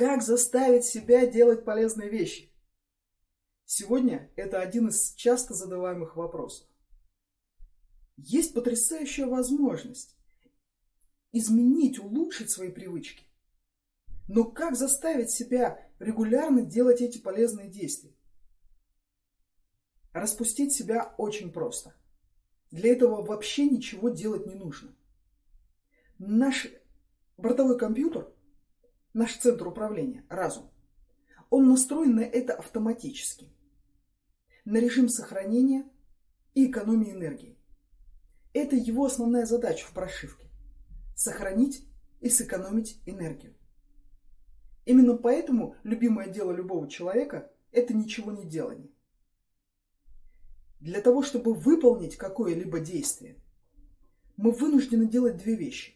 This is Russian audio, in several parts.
Как заставить себя делать полезные вещи? Сегодня это один из часто задаваемых вопросов. Есть потрясающая возможность изменить, улучшить свои привычки. Но как заставить себя регулярно делать эти полезные действия? Распустить себя очень просто. Для этого вообще ничего делать не нужно. Наш бортовой компьютер, наш центр управления, разум, он настроен на это автоматически. На режим сохранения и экономии энергии. Это его основная задача в прошивке. Сохранить и сэкономить энергию. Именно поэтому любимое дело любого человека – это ничего не делание. Для того, чтобы выполнить какое-либо действие, мы вынуждены делать две вещи.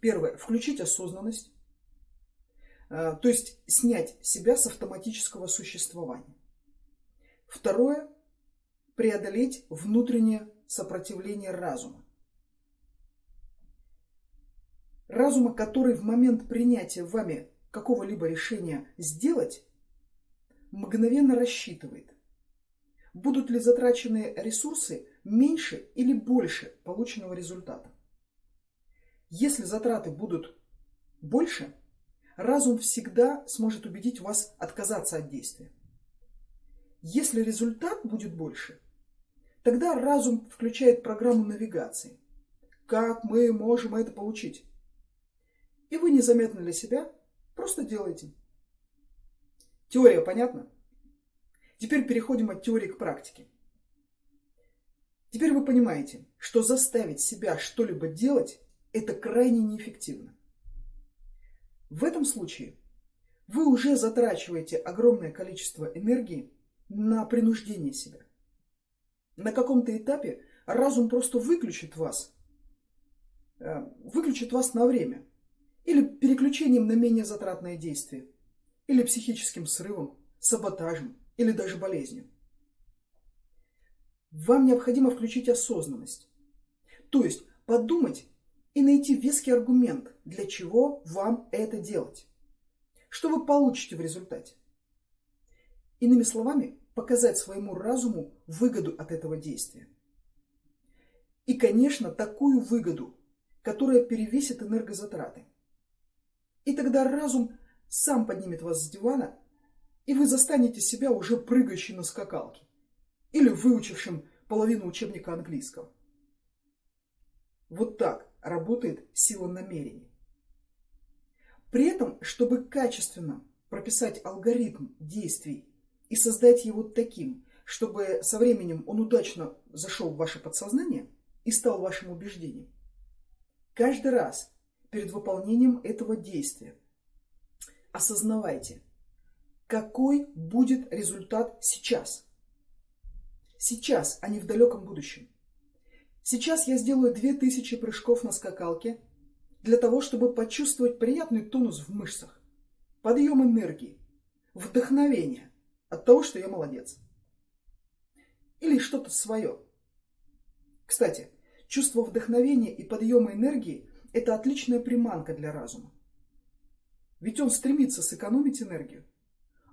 Первое – включить осознанность, то есть снять себя с автоматического существования. Второе – преодолеть внутреннее сопротивление разума. Разума, который в момент принятия вами какого-либо решения сделать, мгновенно рассчитывает, будут ли затрачены ресурсы меньше или больше полученного результата. Если затраты будут больше, разум всегда сможет убедить вас отказаться от действия. Если результат будет больше, тогда разум включает программу навигации. Как мы можем это получить? И вы незаметно для себя Просто делайте. Теория понятна? Теперь переходим от теории к практике. Теперь вы понимаете, что заставить себя что-либо делать – это крайне неэффективно. В этом случае вы уже затрачиваете огромное количество энергии на принуждение себя. На каком-то этапе разум просто выключит вас, э, выключит вас на время – или переключением на менее затратное действие, или психическим срывом, саботажем, или даже болезнью. Вам необходимо включить осознанность. То есть подумать и найти веский аргумент, для чего вам это делать. Что вы получите в результате? Иными словами, показать своему разуму выгоду от этого действия. И, конечно, такую выгоду, которая перевесит энергозатраты. И тогда разум сам поднимет вас с дивана, и вы застанете себя уже прыгающей на скакалке или выучившим половину учебника английского. Вот так работает сила намерений. При этом, чтобы качественно прописать алгоритм действий и создать его таким, чтобы со временем он удачно зашел в ваше подсознание и стал вашим убеждением, каждый раз перед выполнением этого действия. Осознавайте, какой будет результат сейчас. Сейчас, а не в далеком будущем. Сейчас я сделаю 2000 прыжков на скакалке для того, чтобы почувствовать приятный тонус в мышцах, подъем энергии, вдохновение от того, что я молодец. Или что-то свое. Кстати, чувство вдохновения и подъема энергии это отличная приманка для разума. Ведь он стремится сэкономить энергию.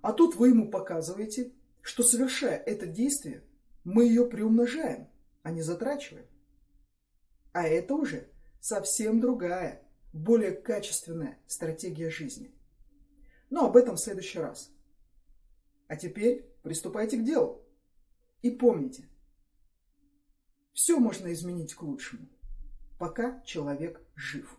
А тут вы ему показываете, что совершая это действие, мы ее приумножаем, а не затрачиваем. А это уже совсем другая, более качественная стратегия жизни. Но об этом в следующий раз. А теперь приступайте к делу. И помните, все можно изменить к лучшему пока человек жив.